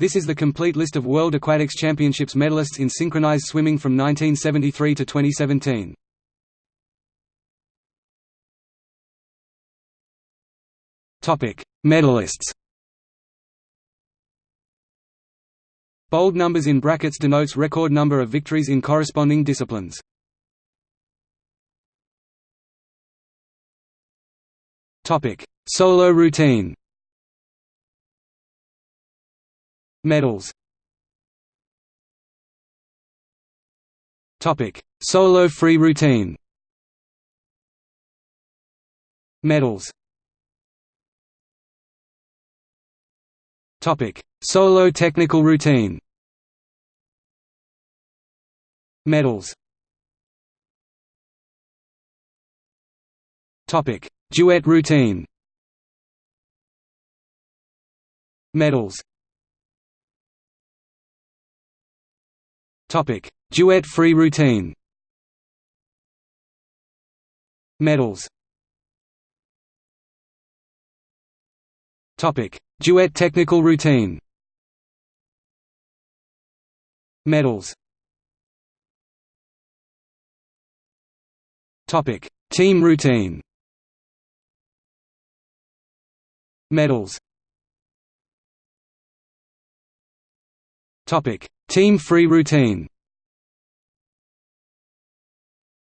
This is the complete list of World Aquatics Championships medalists in synchronized swimming from 1973 to 2017. Topic: Medalists. Bold numbers in brackets denotes record number of victories in corresponding disciplines. Topic: Solo routine. Medals. Topic: Solo free routine. Medals. Topic: Solo technical routine. Medals. Topic: Duet routine. Medals. Topic: Duet free routine. Medals. Topic: Duet technical routine. Medals. Topic: Team routine. Medals. Topic: Team free routine.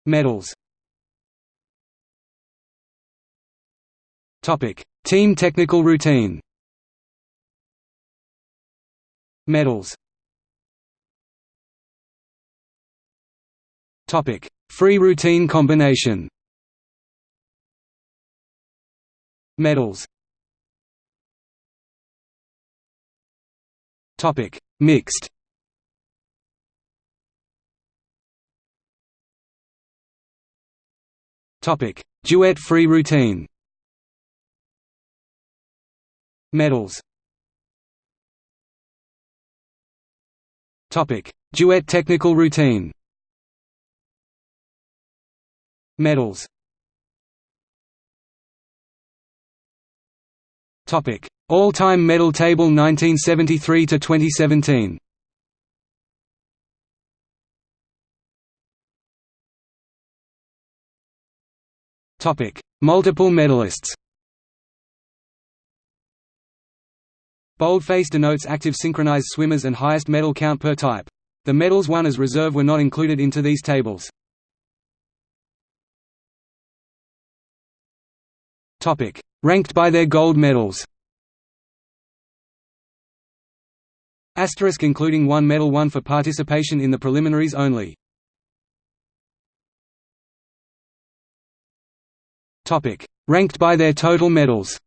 Medals. Topic: Team technical routine. Medals. Topic: Free routine combination. Medals. Topic: Mixed. Topic: Duet free routine. Medals. Topic: Duet technical routine. Medals. Topic: All-time medal table 1973 to 2017. Topic: Multiple medalists. Boldface denotes active synchronized swimmers and highest medal count per type. The medals won as reserve were not included into these tables. Topic: Ranked by their gold medals. Asterisk including one medal won for participation in the preliminaries only. Ranked by their total medals.